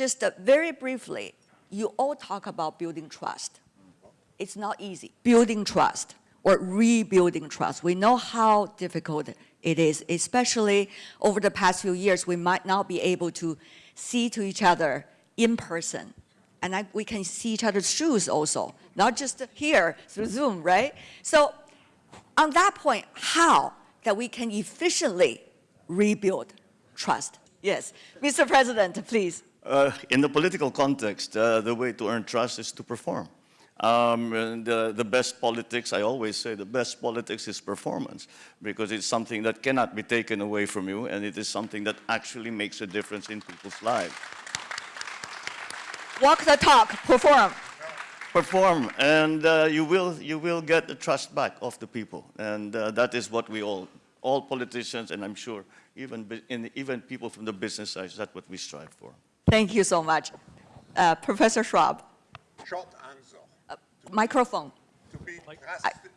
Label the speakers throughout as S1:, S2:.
S1: just uh, very briefly, you all talk about building trust. It's not easy. Building trust or rebuilding trust. We know how difficult it is, especially over the past few years, we might not be able to see to each other in person. And I, we can see each other's shoes also, not just here through Zoom, right? So on that point, how that we can efficiently rebuild trust? Yes, Mr. President, please.
S2: Uh, in the political context, uh, the way to earn trust is to perform. Um, and the, the best politics, I always say, the best politics is performance because it's something that cannot be taken away from you and it is something that actually makes a difference in people's lives.
S1: Walk the talk, perform.
S2: Perform and uh, you, will, you will get the trust back of the people and uh, that is what we all, all politicians and I'm sure even, in, even people from the business side, that's what we strive for.
S1: Thank you so much. Uh, Professor Schwab,
S3: Short answer.
S1: microphone.
S3: To be trusted.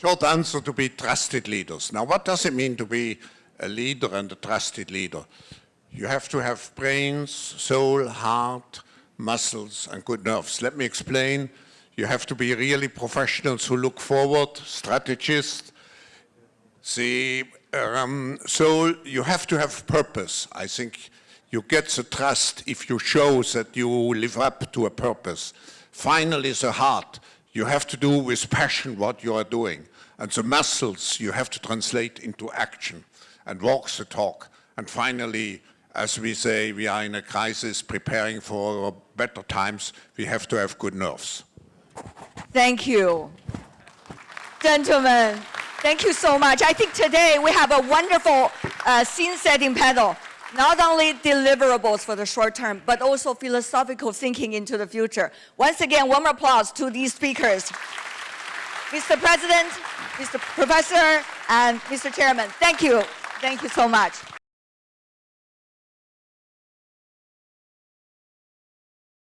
S3: Short answer to be trusted leaders. Now, what does it mean to be a leader and a trusted leader? You have to have brains, soul, heart, muscles, and good nerves. Let me explain. You have to be really professionals who look forward, strategists. See, um, so you have to have purpose. I think you get the trust if you show that you live up to a purpose. Finally, the heart. You have to do with passion what you are doing. And the muscles you have to translate into action and walk the talk. And finally, as we say, we are in a crisis preparing for better times. We have to have good nerves.
S1: Thank you. Gentlemen, thank you so much. I think today we have a wonderful uh, scene-setting panel. Not only deliverables for the short term, but also philosophical thinking into the future. Once again, warm applause to these speakers. Mr. President, Mr. Professor, and Mr. Chairman, thank you. Thank you so much.